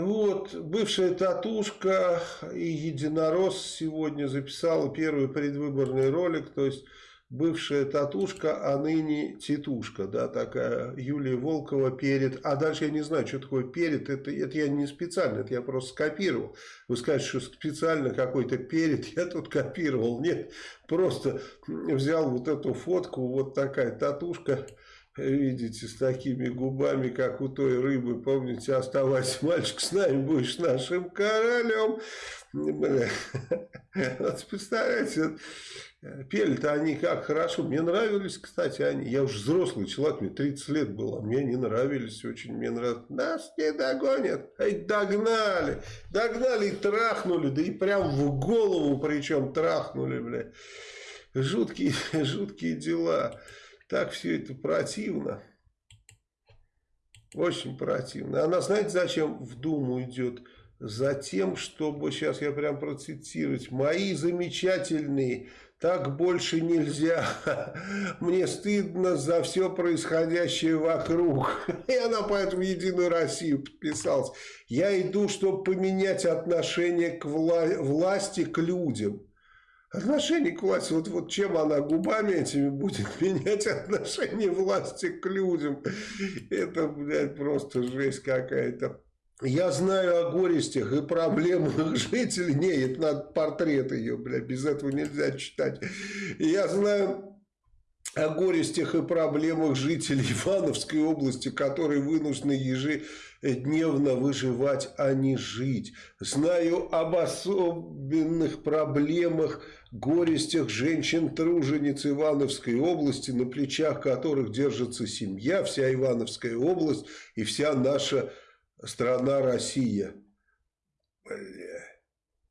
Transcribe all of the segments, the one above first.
Вот, бывшая татушка и единорос сегодня записала первый предвыборный ролик, то есть бывшая татушка, а ныне титушка, да, такая Юлия Волкова перед, а дальше я не знаю, что такое перед, это, это я не специально, это я просто скопировал. Вы скажете, что специально какой-то перед, я тут копировал, нет, просто взял вот эту фотку, вот такая татушка, видите, с такими губами, как у той рыбы, помните, оставайся, мальчик, с нами будешь нашим королем. Вот представляете, пели-то они как хорошо. Мне нравились, кстати, они. Я уже взрослый человек, мне 30 лет было, мне они нравились очень. Мне нравилось. Нас не догонят. Ай, догнали. Догнали и трахнули, да и прям в голову причем трахнули, бля. Жуткие, жуткие дела. Так все это противно. Очень противно. Она, знаете, зачем в Думу идет? Затем, чтобы, сейчас я прям процитировать, мои замечательные, так больше нельзя, мне стыдно за все происходящее вокруг. И она поэтому Единую Россию подписалась. Я иду, чтобы поменять отношение к вла власти, к людям. Отношение к власти, вот, вот чем она губами этими будет менять отношение власти к людям, это, блядь, просто жесть какая-то. Я знаю о горестях и проблемах жителей. Не, это надо портрет ее, блядь, без этого нельзя читать. Я знаю о горестях и проблемах жителей Ивановской области, которые вынуждены ежедневно выживать, а не жить. Знаю об особенных проблемах, горестях женщин-тружениц Ивановской области, на плечах которых держится семья, вся Ивановская область и вся наша страна Россия. Бля,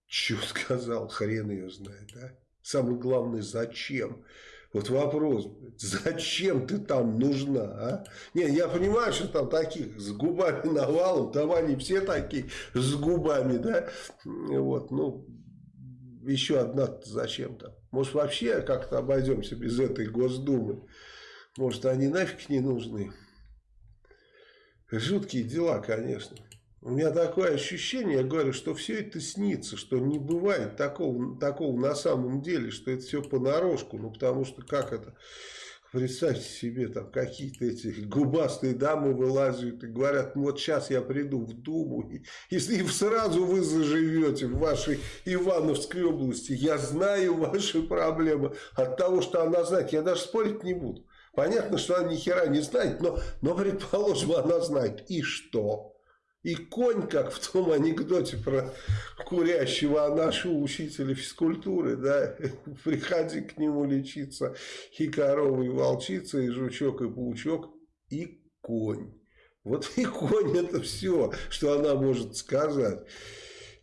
что сказал, хрен ее знает, а? Самое главное, зачем? Вот вопрос, зачем ты там нужна, а? Не, я понимаю, что там таких с губами навалом, там они все такие с губами, да? Вот, ну, еще одна зачем-то. Может, вообще как-то обойдемся без этой Госдумы? Может, они нафиг не нужны? Жуткие дела, конечно. У меня такое ощущение, я говорю, что все это снится, что не бывает такого, такого на самом деле, что это все понарошку. Ну, потому что как это... Представьте себе, там какие-то эти губастые дамы вылазят и говорят, ну вот сейчас я приду в Думу, и, если сразу вы заживете в вашей Ивановской области, я знаю ваши проблемы от того, что она знает, я даже спорить не буду. Понятно, что она ни хера не знает, но, но предположим, она знает. И что? И конь, как в том анекдоте про курящего а нашего учителя физкультуры, да, приходи к нему лечиться, и корова, и волчица, и жучок, и паучок, и конь. Вот и конь это все, что она может сказать.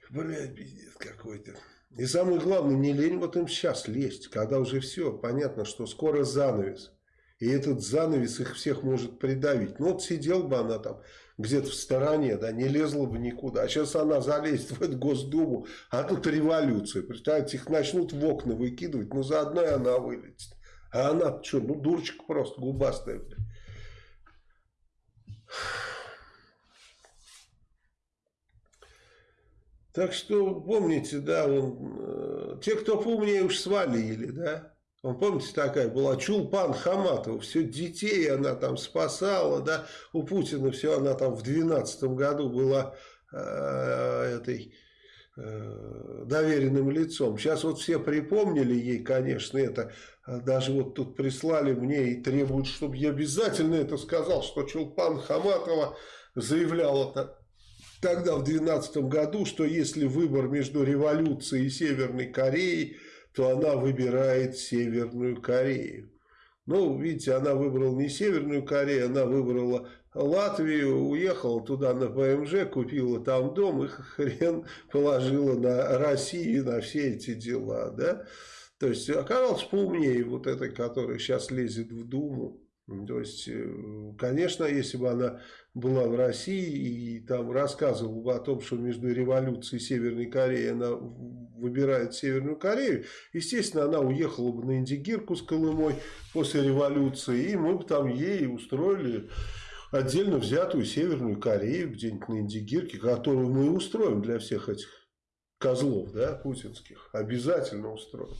Блядь, пиздец какой-то. И самое главное, не лень вот им сейчас лезть, когда уже все, понятно, что скоро занавес. И этот занавес их всех может придавить. Ну вот сидел бы она там где-то в стороне, да, не лезла бы никуда. А сейчас она залезет в эту Госдуму, а тут революция. Представляете, их начнут в окна выкидывать, ну заодно и она вылетит. А она что, ну дурочка просто, губастая. Блин. Так что помните, да, он, э, те, кто поумнее, уж свалили, да. Он, помните, такая была Чулпан Хаматова, все детей она там спасала, да, у Путина все, она там в 12 году была э, этой э, доверенным лицом. Сейчас вот все припомнили ей, конечно, это, даже вот тут прислали мне и требуют, чтобы я обязательно это сказал, что Чулпан Хаматова заявляла тогда в 12 году, что если выбор между революцией и Северной Кореей, то она выбирает Северную Корею. Ну, видите, она выбрала не Северную Корею, она выбрала Латвию, уехала туда на ПМЖ, купила там дом и хрен положила на Россию, на все эти дела, да. То есть оказалось поумнее вот этой, которая сейчас лезет в Думу. То есть, э, конечно, если бы она была в России и там рассказывала бы о том, что между революцией Северной Кореи она выбирает Северную Корею, естественно, она уехала бы на Индигирку с Колымой после революции, и мы бы там ей устроили отдельно взятую Северную Корею где-нибудь на Индигирке, которую мы устроим для всех этих козлов, да, путинских, обязательно устроим.